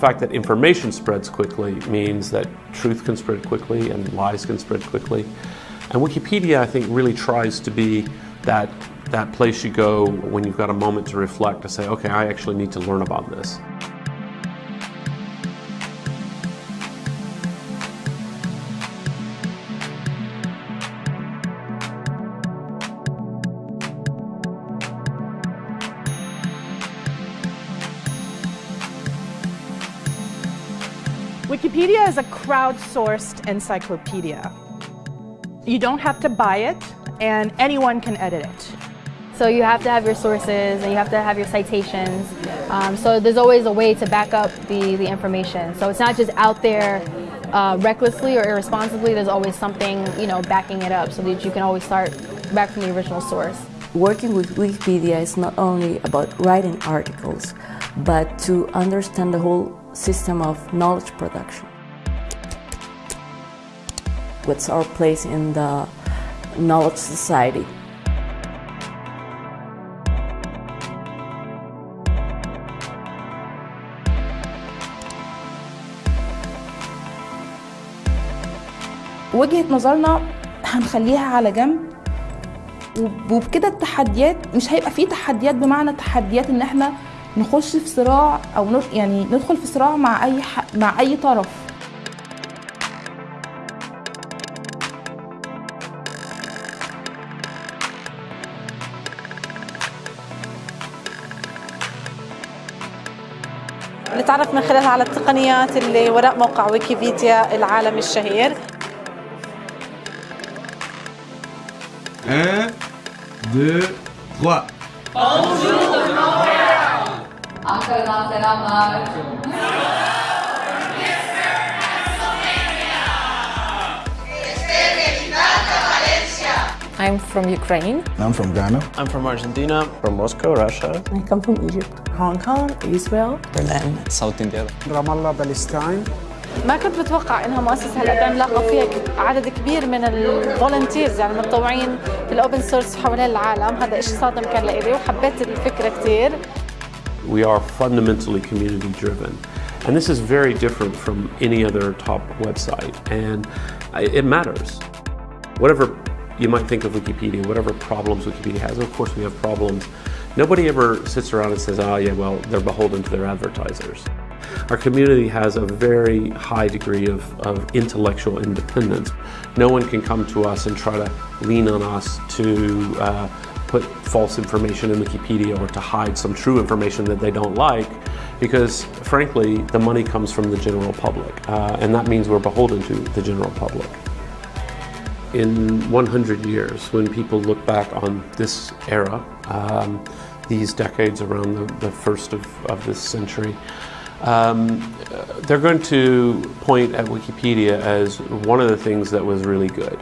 fact that information spreads quickly means that truth can spread quickly and lies can spread quickly. And Wikipedia, I think, really tries to be that, that place you go when you've got a moment to reflect, to say, okay, I actually need to learn about this. Wikipedia is a crowdsourced encyclopedia. You don't have to buy it, and anyone can edit it. So you have to have your sources and you have to have your citations. Um, so there's always a way to back up the, the information. So it's not just out there uh, recklessly or irresponsibly. There's always something, you know, backing it up so that you can always start back from the original source. Working with Wikipedia is not only about writing articles, but to understand the whole system of knowledge production. What's our place in the knowledge society? وجهة نظرنا هنخليها على جنب وبكده التحديات مش هيبقى فيه تحديات بمعنى تحديات إن إحنا نخش في صراع أو يعني ندخل في صراع مع أي مع أي طرف. نتعرف من خلالها على التقنيات اللي وراء موقع ويكيبيديا العالمي الشهير. 1, 2, 3. Bonjour de Montréal. Arkadan selamlar. I'm from Ukraine. I'm from Ghana. I'm from Argentina. From Moscow, Russia. I come from Egypt. Hong Kong, Israel. Berlin, South India. Ramallah, Palestine. ما كنت بتوقع انها مؤسسه هلا عملاقه فيها عدد كبير من الفولنتيرز يعني المتطوعين في الاوبن سورس حوالين العالم هذا شيء صادم كان لإلي وحبيت الفكرة كثير We are fundamentally community driven. And this is very different from any other top website. And it matters. Whatever you might think of Wikipedia, whatever problems Wikipedia has, of course we have problems. Nobody ever sits around and says, oh yeah, well, they're beholden to their advertisers. Our community has a very high degree of, of intellectual independence. No one can come to us and try to lean on us to uh, put false information in Wikipedia or to hide some true information that they don't like because frankly the money comes from the general public uh, and that means we're beholden to the general public. In 100 years when people look back on this era, um, these decades around the, the first of, of this century, um, they're going to point at Wikipedia as one of the things that was really good.